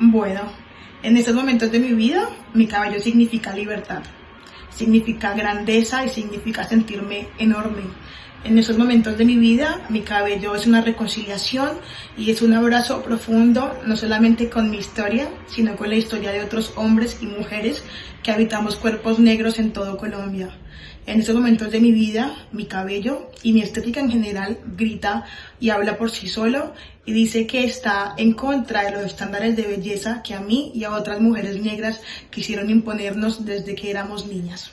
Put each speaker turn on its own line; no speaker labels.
Bueno, en estos momentos de mi vida, mi cabello significa libertad, significa grandeza y significa sentirme enorme. En estos momentos de mi vida, mi cabello es una reconciliación y es un abrazo profundo, no solamente con mi historia, sino con la historia de otros hombres y mujeres que habitamos cuerpos negros en todo Colombia. En estos momentos de mi vida, mi cabello y mi estética en general grita y habla por sí solo y dice que está en contra de los estándares de belleza que a mí y a otras mujeres negras quisieron imponernos desde que éramos niñas.